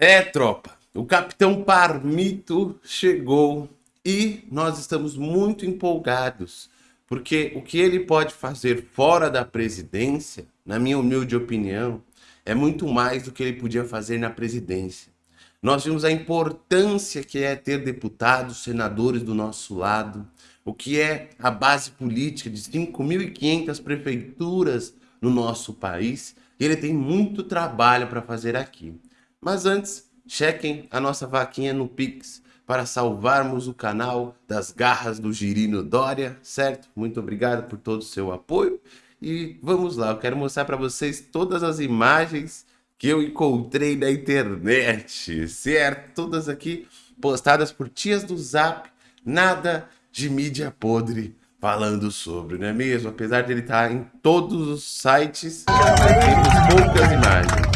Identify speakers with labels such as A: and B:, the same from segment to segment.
A: É, tropa, o Capitão Parmito chegou e nós estamos muito empolgados, porque o que ele pode fazer fora da presidência, na minha humilde opinião, é muito mais do que ele podia fazer na presidência. Nós vimos a importância que é ter deputados, senadores do nosso lado, o que é a base política de 5.500 prefeituras no nosso país, e ele tem muito trabalho para fazer aqui. Mas antes, chequem a nossa vaquinha no Pix para salvarmos o canal das garras do Girino Dória, certo? Muito obrigado por todo o seu apoio. E vamos lá, eu quero mostrar para vocês todas as imagens que eu encontrei na internet, certo? Todas aqui postadas por tias do Zap, nada de mídia podre falando sobre, não é mesmo? Apesar de ele estar em todos os sites, temos poucas imagens.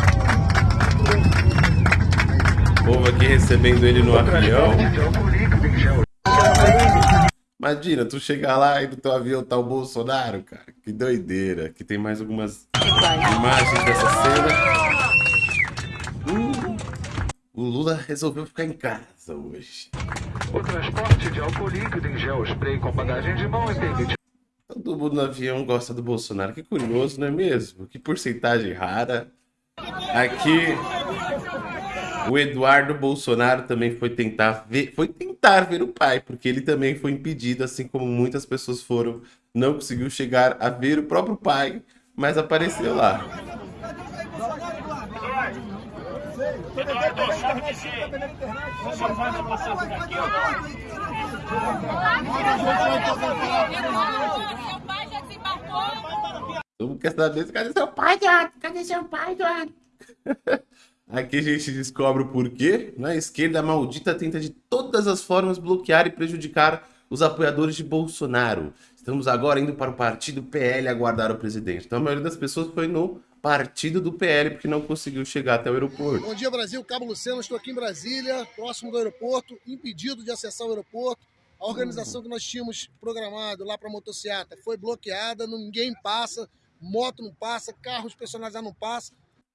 A: Povo aqui recebendo ele no avião. Imagina, tu chegar lá e no teu avião tá o Bolsonaro, cara. Que doideira. Aqui tem mais algumas imagens dessa cena. Hum, o Lula resolveu ficar em casa hoje.
B: O transporte de álcool líquido em gel spray com bagagem de mão é permitido.
A: Todo mundo no avião gosta do Bolsonaro. Que curioso, não é mesmo? Que porcentagem rara. Aqui, o Eduardo Bolsonaro também foi tentar ver, foi tentar ver o pai, porque ele também foi impedido, assim como muitas pessoas foram, não conseguiu chegar a ver o próprio pai, mas apareceu lá. Todo mundo quer saber cadê seu pai, Eduardo? Cadê seu pai, Eduardo? Aqui a gente descobre o porquê. Esquerda, a maldita tenta de todas as formas bloquear e prejudicar os apoiadores de Bolsonaro. Estamos agora indo para o partido PL aguardar o presidente. Então a maioria das pessoas foi no partido do PL porque não conseguiu chegar até o aeroporto.
C: Bom dia, Brasil. Cabo Luceno, estou aqui em Brasília, próximo do aeroporto, impedido de acessar o aeroporto. A organização que nós tínhamos programado lá para a motocicleta foi bloqueada, ninguém passa, moto não passa, carros personalizados não passam.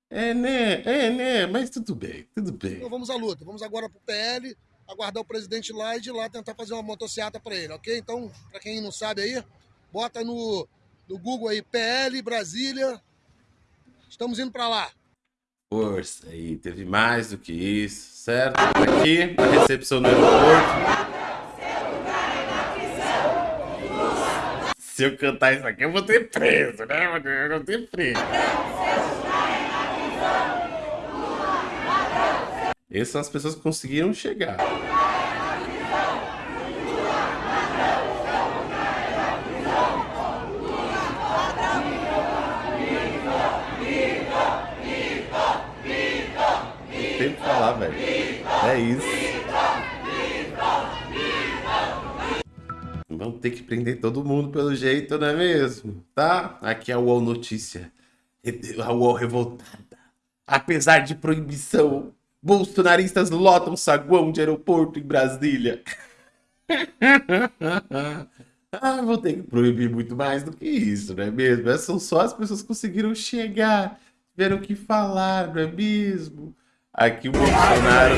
A: É, né? É, né? Mas tudo bem, tudo bem.
C: Então vamos à luta. Vamos agora para o PL, aguardar o presidente lá e de lá tentar fazer uma motocicleta para ele, ok? Então, para quem não sabe aí, bota no, no Google aí PL Brasília. Estamos indo para lá.
A: Força aí, teve mais do que isso, certo? Aqui, a recepção no aeroporto. Se eu cantar isso aqui, eu vou ter preso, né? Eu vou ter preso. Essas são as pessoas que conseguiram chegar. Tem que falar, velho. É isso. Vamos ter que prender todo mundo pelo jeito, não é mesmo? Tá? Aqui é a UOL Notícia. A UOL revoltada. Apesar de proibição, bolsonaristas lotam saguão de aeroporto em Brasília. ah, vou ter que proibir muito mais do que isso, não é mesmo? Essas são só as pessoas que conseguiram chegar, tiveram que falar, não é mesmo? Aqui o Bolsonaro.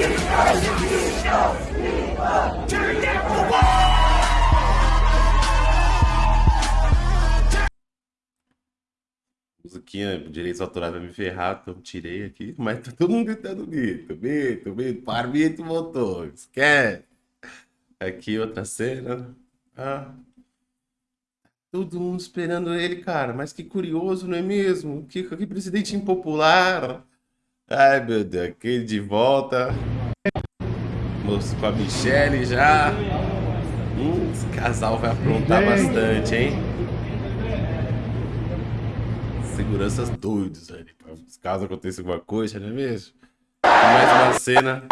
A: Musiquinha, direitos autorais vai me ferrar, então tirei aqui. Mas tá todo mundo gritando Mito, Mito, Mito, Parmito voltou, esquece. Aqui outra cena. Ah. Todo mundo esperando ele, cara. Mas que curioso, não é mesmo? Que, que presidente impopular. Ai, meu Deus. Aquele de volta. Moço com a Michelle já. Hum, esse casal vai aprontar bastante, hein? Seguranças doidos ali. Caso aconteça alguma coisa, não é mesmo? Mais uma cena.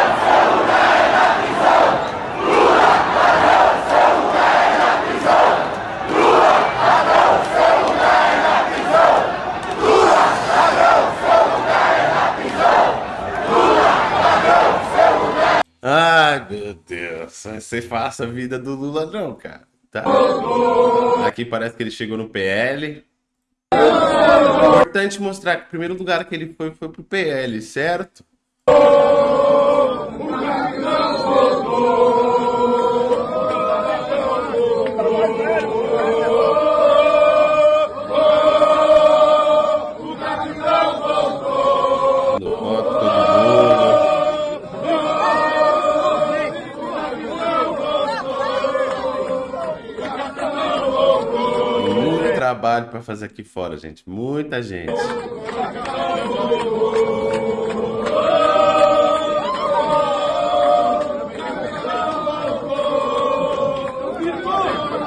A: Ai, meu Deus. Ser fácil a vida do Lula, não, cara. Tá? Aqui parece que ele chegou no PL. Importante mostrar que o primeiro lugar que ele foi foi pro PL, certo? Trabalho para fazer aqui fora, gente. Muita gente.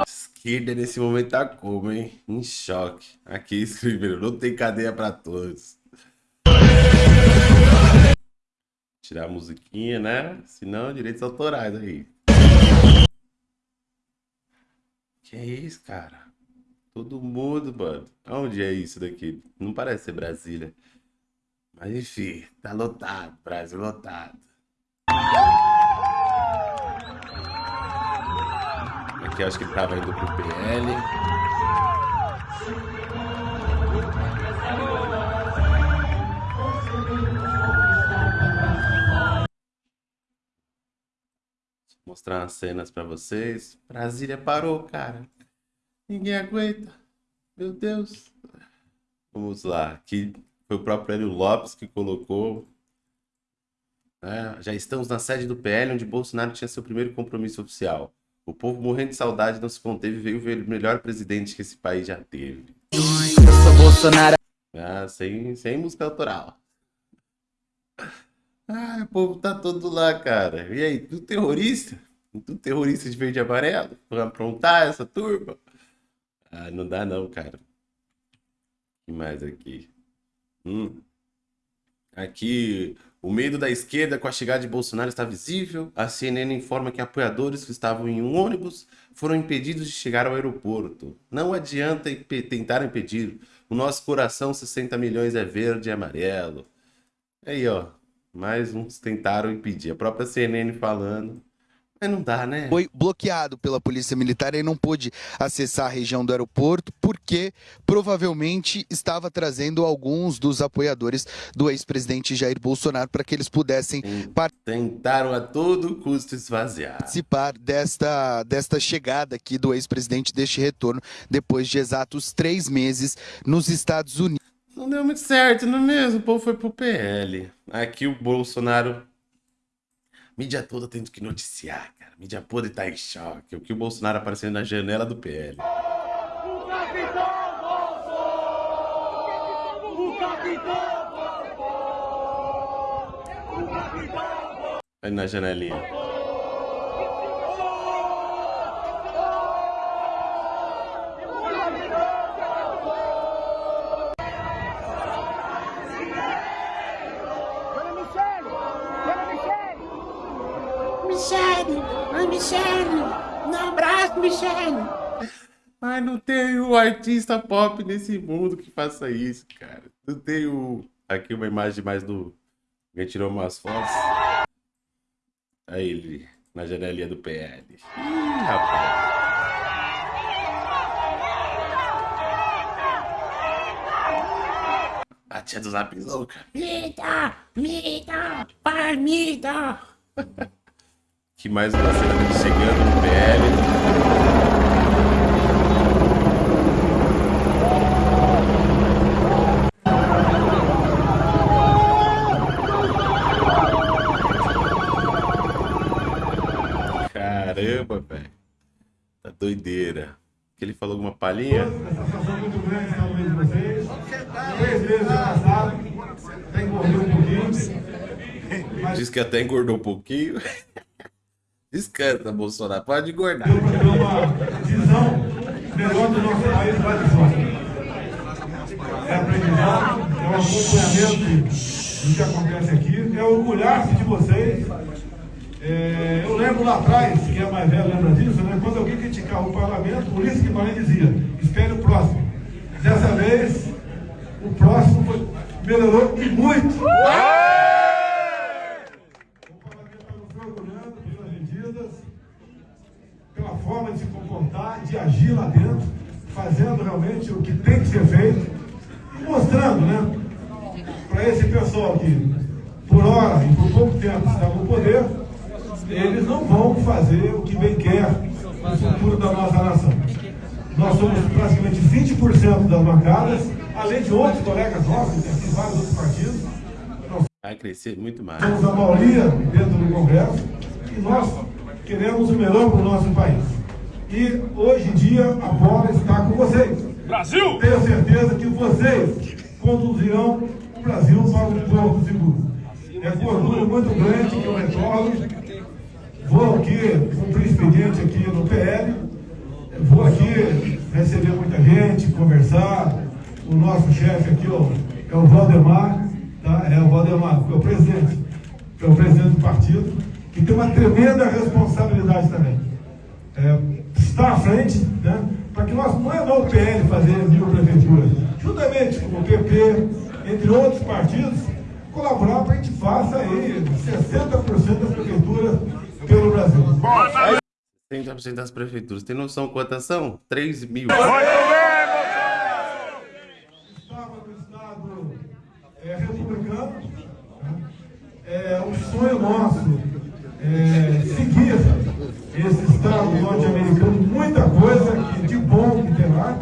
A: Esquerda nesse momento tá como, hein? Em choque. Aqui escreveram, não tem cadeia para todos. Tirar a musiquinha, né? Senão, direitos autorais aí. Que é isso, cara? Todo mundo, mano. Onde é isso daqui? Não parece ser Brasília. Mas enfim, tá lotado. Brasil lotado. Aqui acho que ele tava indo pro PL. Vou mostrar umas cenas pra vocês. Brasília parou, cara. Ninguém aguenta. Meu Deus. Vamos lá. Aqui foi o próprio Hélio Lopes que colocou. É, já estamos na sede do PL, onde Bolsonaro tinha seu primeiro compromisso oficial. O povo morrendo de saudade não se conteve e veio ver o melhor presidente que esse país já teve.
D: Eu sou Bolsonaro.
A: Ah, sem, sem música autoral. Ah, o povo tá todo lá, cara. E aí, tudo terrorista? Tudo terrorista de verde e amarelo? Pra aprontar essa turma? Ah, não dá não, cara. Que mais aqui? Hum. Aqui, o medo da esquerda com a chegada de Bolsonaro está visível. A CNN informa que apoiadores que estavam em um ônibus foram impedidos de chegar ao aeroporto. Não adianta imp tentar impedir. O nosso coração, 60 milhões, é verde e amarelo. Aí, ó. Mais uns tentaram impedir. A própria CNN falando. Mas não dá, né?
D: Foi bloqueado pela Polícia Militar e não pôde acessar a região do aeroporto porque provavelmente estava trazendo alguns dos apoiadores do ex-presidente Jair Bolsonaro para que eles pudessem
A: Tentaram a todo custo esvaziar.
D: participar desta, desta chegada aqui do ex-presidente, deste retorno, depois de exatos três meses nos Estados Unidos.
A: Não deu muito certo, não é mesmo? O povo foi pro PL. Aqui o Bolsonaro. Mídia toda tendo que noticiar, cara. Mídia podre tá em choque. O que o Bolsonaro apareceu na janela do PL. Aí na janelinha.
E: Dona Michele! Dona Michele!
F: Michele! Ai, Michele! Um abraço, Michele!
A: Mas não tem o artista pop nesse mundo que faça isso, cara. Não tem o. Aqui uma imagem mais do. Alguém tirou umas fotos. Aí ele, na janelinha do PL. Ih, rapaz. A tia do Zap louca.
F: Mita! Mita! Pai, Mita!
A: Que mais uma cena dele chegando no PL. Caramba, velho. Tá doideira. Que ele falou alguma palhinha?
G: satisfação muito grande estar no meio de vocês. Três meses já passaram, até engordei um pouquinho.
A: Diz que até engordou um pouquinho. Descansa, Bolsonaro. Pode engordar.
G: É aprendizado, é um acompanhamento do que acontece aqui, é orgulhar-se de vocês. É, eu lembro lá atrás, quem é mais velho lembra disso, né? quando alguém criticava o parlamento, por isso que Guimarães dizia, espere o próximo. Dessa vez, o próximo foi, melhorou e muito. O parlamento está nos orgulhando pelas medidas, pela forma de se comportar, de agir lá dentro, fazendo realmente o que tem que ser feito e mostrando, né, para esse pessoal que, por hora e por pouco tempo está no poder, eles não vão fazer o que bem quer no futuro da nossa nação. Nós somos praticamente 20% das bancadas, além de outros colegas nossos, aqui vários outros partidos. Nós
A: Vai crescer muito mais.
G: somos a maioria dentro do Congresso e nós queremos o melhor para o nosso país. E hoje em dia a bola está com vocês. Brasil! Tenho certeza que vocês conduzirão o Brasil para um porto seguro. É com orgulho muito grande que eu retorno. Vou aqui cumprir expediente aqui no PL. Vou aqui gente, conversar. O nosso chefe aqui ó, é o Valdemar, tá? é o Valdemar, que é o presidente, que é o presidente do partido, que tem uma tremenda responsabilidade também. É, está à frente, né? para que nós, não é não o PL fazer mil prefeituras, juntamente com o PP, entre outros partidos, colaborar para que a gente faça aí 60% das prefeituras pelo Brasil.
A: 60% das prefeituras. Tem noção quantas são? 3 mil.
G: Estava no Estado é, republicano. né? É um sonho nosso é, seguir esse Estado norte-americano, muita coisa que, de bom que tem lá.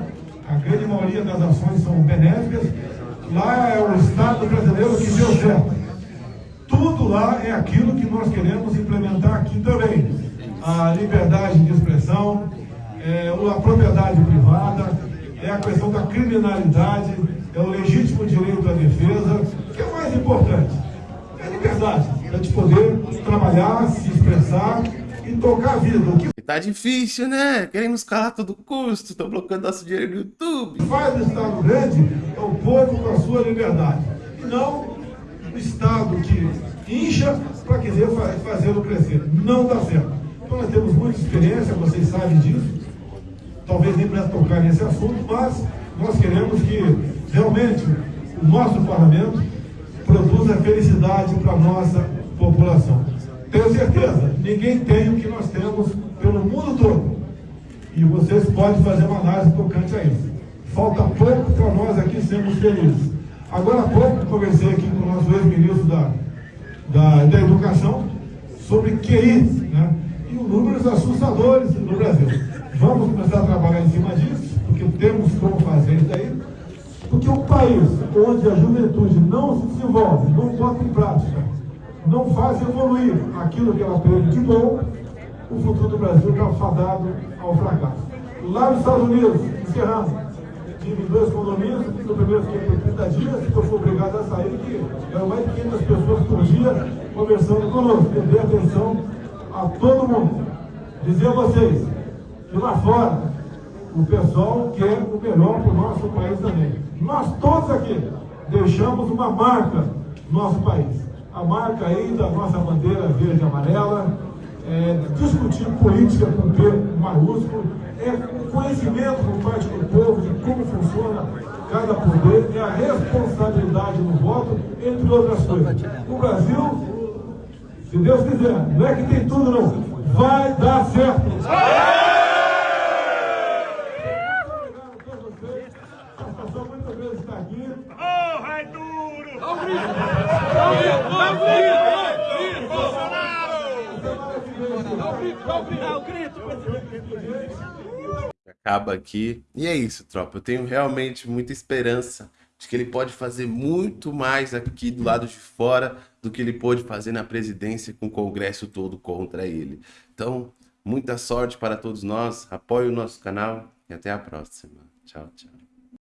G: A grande maioria das ações são benéficas. Lá é o Estado brasileiro que deu certo. Tudo lá é aquilo que nós queremos implementar aqui também. A liberdade de expressão, é, a propriedade privada, é a questão da criminalidade, é o legítimo direito à defesa. O que é mais importante? É a liberdade, de poder trabalhar, se expressar e tocar a vida. O que
A: Tá difícil, né? Querem nos calar a todo custo. Estão bloqueando nosso dinheiro no YouTube.
G: faz o Estado grande é o povo com a sua liberdade. E não o Estado que incha para querer fa fazê-lo crescer. Não dá certo. Então nós temos muita experiência, vocês sabem disso. Talvez nem para tocar nesse assunto, mas nós queremos que realmente o nosso parlamento produza felicidade para a nossa população. Tenho certeza, ninguém tem o que nós temos pelo mundo todo. E vocês podem fazer uma análise tocante a isso. Falta pouco para nós aqui sermos felizes. Agora há pouco conversei aqui com o nosso ex-ministro da, da, da Educação sobre QI, né? E os números assustadores no Brasil. Vamos começar a trabalhar em cima disso, porque temos como fazer isso daí. Porque um país onde a juventude não se desenvolve, não bota em prática, não faz evoluir aquilo que ela aprende de bom, o futuro do Brasil está fadado ao fracasso. Lá nos Estados Unidos, encerrando, tive dois condomínios, no primeiro fiquei por 30 dias, que eu fui obrigado a sair, que eram mais de 500 pessoas por dia conversando conosco, eu dei atenção a todo mundo. Dizer a vocês que lá fora o pessoal quer o melhor para o nosso país também. Nós todos aqui deixamos uma marca no nosso país. A marca aí da nossa bandeira verde e amarela, é, discutir política com P maiúsculo, é conhecimento por parte do povo de como funciona cada poder, é a responsabilidade no voto, entre outras coisas. O Brasil, se Deus quiser, não é que tem tudo não, vai dar certo. Obrigado a todos vocês, a satisfação muito grande estar aqui.
A: Acaba aqui. E é isso, tropa. Eu tenho realmente muita esperança de que ele pode fazer muito mais aqui do lado de fora do que ele pôde fazer na presidência com o Congresso todo contra ele. Então, muita sorte para todos nós. Apoie o nosso canal e até a próxima. Tchau, tchau.